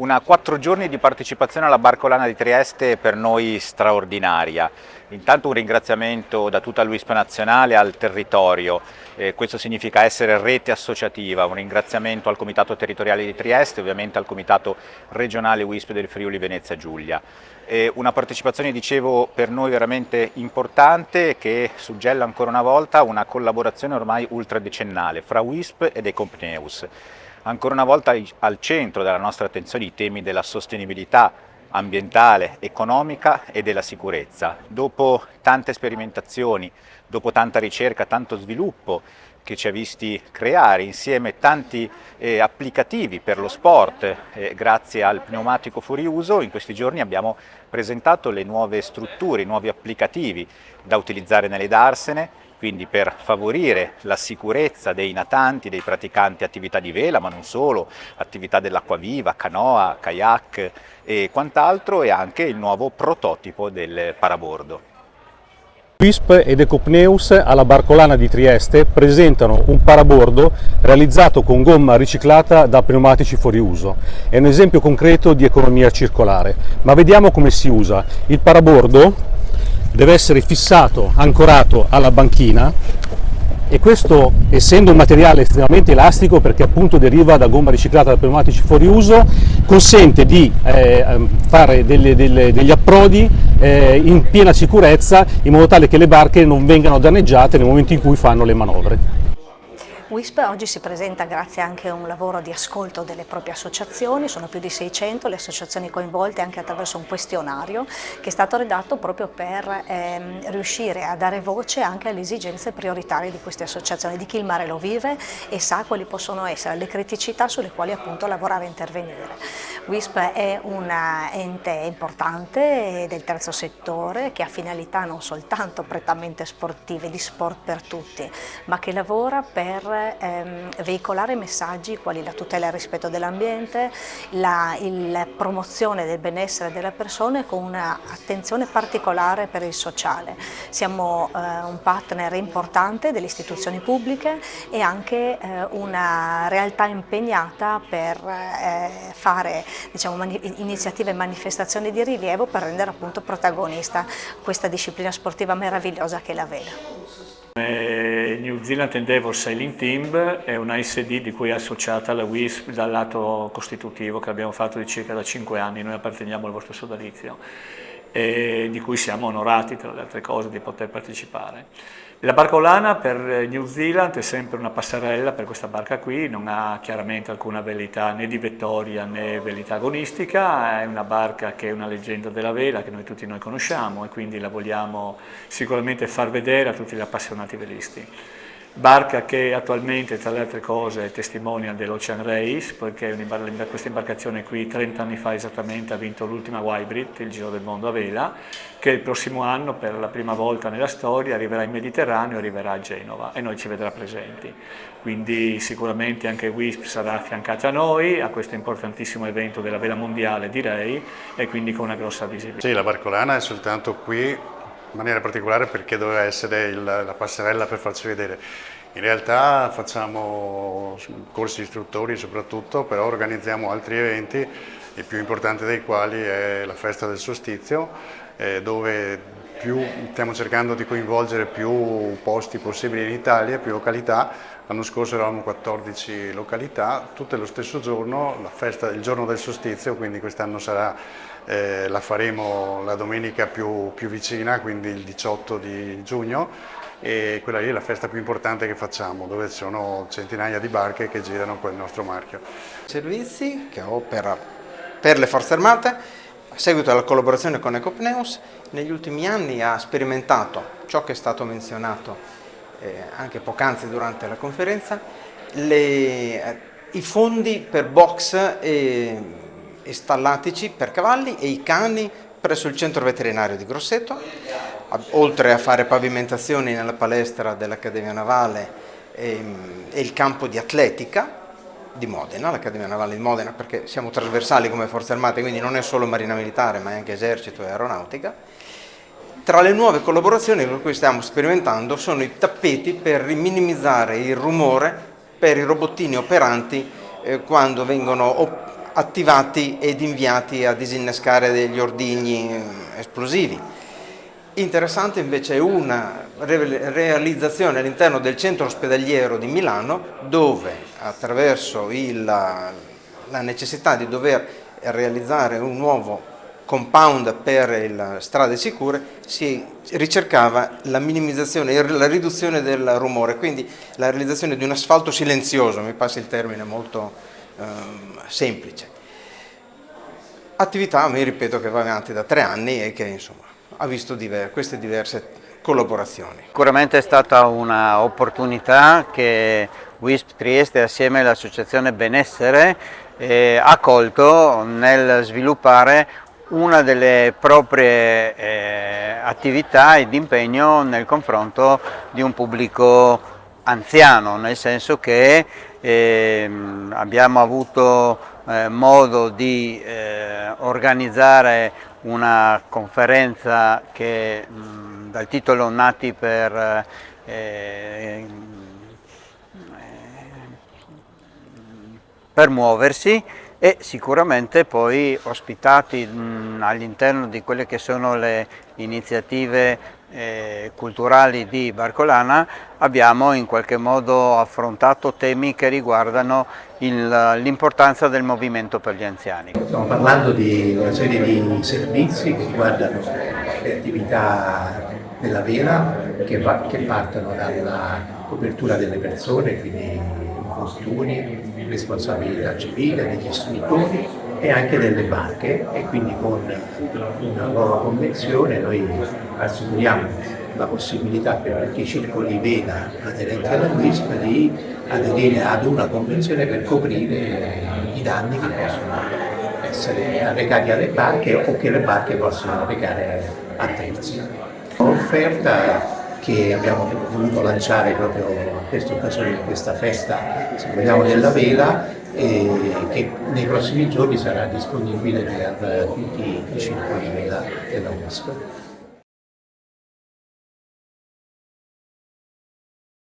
Una quattro giorni di partecipazione alla Barcolana di Trieste per noi straordinaria. Intanto un ringraziamento da tutta l'UISP nazionale al territorio, eh, questo significa essere rete associativa, un ringraziamento al Comitato Territoriale di Trieste, ovviamente al Comitato Regionale WISP del Friuli Venezia Giulia. Eh, una partecipazione, dicevo, per noi veramente importante che suggella ancora una volta una collaborazione ormai ultradecennale fra WISP ed Ecompneus ancora una volta al centro della nostra attenzione i temi della sostenibilità ambientale, economica e della sicurezza. Dopo tante sperimentazioni, dopo tanta ricerca, tanto sviluppo che ci ha visti creare insieme tanti eh, applicativi per lo sport eh, grazie al pneumatico fuori uso, in questi giorni abbiamo presentato le nuove strutture, i nuovi applicativi da utilizzare nelle darsene quindi per favorire la sicurezza dei natanti, dei praticanti attività di vela, ma non solo, attività dell'acquaviva, canoa, kayak e quant'altro e anche il nuovo prototipo del parabordo. WISP ed Ecopneus alla Barcolana di Trieste presentano un parabordo realizzato con gomma riciclata da pneumatici fuori uso. È un esempio concreto di economia circolare, ma vediamo come si usa. Il parabordo deve essere fissato, ancorato alla banchina e questo essendo un materiale estremamente elastico perché appunto deriva da gomma riciclata da pneumatici fuori uso consente di eh, fare delle, delle, degli approdi eh, in piena sicurezza in modo tale che le barche non vengano danneggiate nel momento in cui fanno le manovre. WISP oggi si presenta grazie anche a un lavoro di ascolto delle proprie associazioni, sono più di 600 le associazioni coinvolte anche attraverso un questionario che è stato redatto proprio per ehm, riuscire a dare voce anche alle esigenze prioritarie di queste associazioni, di chi il mare lo vive e sa quali possono essere le criticità sulle quali appunto lavorare e intervenire. WISP è un ente importante del terzo settore che ha finalità non soltanto prettamente sportive, di sport per tutti, ma che lavora per ehm, veicolare messaggi quali la tutela e il rispetto dell'ambiente, la, la, promozione del benessere delle persone con un'attenzione particolare per il sociale. Siamo eh, un partner importante delle istituzioni pubbliche e anche eh, una realtà impegnata per eh, fare diciamo, mani iniziative e manifestazioni di rilievo per rendere appunto protagonista questa disciplina sportiva meravigliosa che è la vela. New Zealand Endeavour Sailing Team è una SD di cui è associata la WISP dal lato costitutivo che abbiamo fatto di circa da 5 anni, noi apparteniamo al vostro sodalizio e di cui siamo onorati tra le altre cose di poter partecipare. La barcolana per New Zealand è sempre una passerella per questa barca qui, non ha chiaramente alcuna velità né di vettoria né velità agonistica, è una barca che è una leggenda della vela che noi tutti noi conosciamo e quindi la vogliamo sicuramente far vedere a tutti gli appassionati velisti barca che attualmente tra le altre cose è testimonial dell'Ocean Race perché questa imbarcazione qui 30 anni fa esattamente ha vinto l'ultima Wybrid, il Giro del Mondo a vela che il prossimo anno per la prima volta nella storia arriverà in Mediterraneo e arriverà a Genova e noi ci vedrà presenti quindi sicuramente anche WISP sarà affiancata a noi a questo importantissimo evento della vela mondiale direi e quindi con una grossa visibilità. Sì, la Barcolana è soltanto qui in maniera particolare perché doveva essere il, la passerella per farci vedere. In realtà facciamo corsi istruttori soprattutto, però organizziamo altri eventi, il più importante dei quali è la festa del solstizio, eh, dove più, stiamo cercando di coinvolgere più posti possibili in Italia, più località. L'anno scorso eravamo 14 località, tutte lo stesso giorno, la festa, il giorno del solstizio, quindi quest'anno eh, la faremo la domenica più, più, vicina, quindi il 18 di giugno e quella lì è la festa più importante che facciamo, dove ci sono centinaia di barche che girano con il nostro marchio. Servizi che opera per le forze armate, a seguito della collaborazione con Ecopneus, negli ultimi anni ha sperimentato ciò che è stato menzionato eh, anche poc'anzi durante la conferenza, le, eh, i fondi per box e e stallatici per cavalli e i cani presso il centro veterinario di Grosseto, oltre a fare pavimentazioni nella palestra dell'Accademia Navale e, ehm, e, il campo di atletica di Modena, l'Accademia Navale di Modena, perché siamo trasversali come forze armate, quindi non è solo marina militare ma è anche esercito e aeronautica. Tra le nuove collaborazioni con cui stiamo sperimentando sono i tappeti per minimizzare il rumore per i robottini operanti eh, quando vengono attivati ed inviati a disinnescare degli ordigni esplosivi. Interessante invece è una realizzazione all'interno del centro ospedaliero di Milano dove attraverso il, la necessità di dover realizzare un nuovo compound per le strade sicure si ricercava la minimizzazione, la riduzione del rumore, quindi la realizzazione di un asfalto silenzioso, mi passa il termine molto eh, semplice. Attività, mi ripeto, che va avanti da tre anni e che insomma, ha visto diver queste diverse collaborazioni. Sicuramente è stata un'opportunità che WISP Trieste assieme all'associazione Benessere eh, ha colto nel sviluppare una delle proprie eh, attività ed impegno nel confronto di un pubblico anziano, nel senso che eh, abbiamo avuto eh, modo di eh, organizzare una conferenza che mh, dal titolo Nati per eh, per muoversi e sicuramente poi ospitati all'interno di quelle che sono le iniziative eh, culturali di Barcolana abbiamo in qualche modo affrontato temi che riguardano l'importanza del movimento per gli anziani. Stiamo parlando di una serie di servizi che riguardano le attività della vela che, che partono dalla copertura delle persone, quindi infortuni, responsabilità civile degli istruttori e anche delle barche e quindi con una nuova convenzione noi assicuriamo la possibilità per chi circoli veda aderenti alla WISP di aderire ad una convenzione per coprire i danni che possono essere arrecati alle barche o che le barche possono arrecare a terzi. Offerta che abbiamo voluto lanciare proprio in questa occasione, in questa festa, se vogliamo, della vela, e che nei prossimi giorni sarà disponibile per tutti i circoli vela della UNESCO.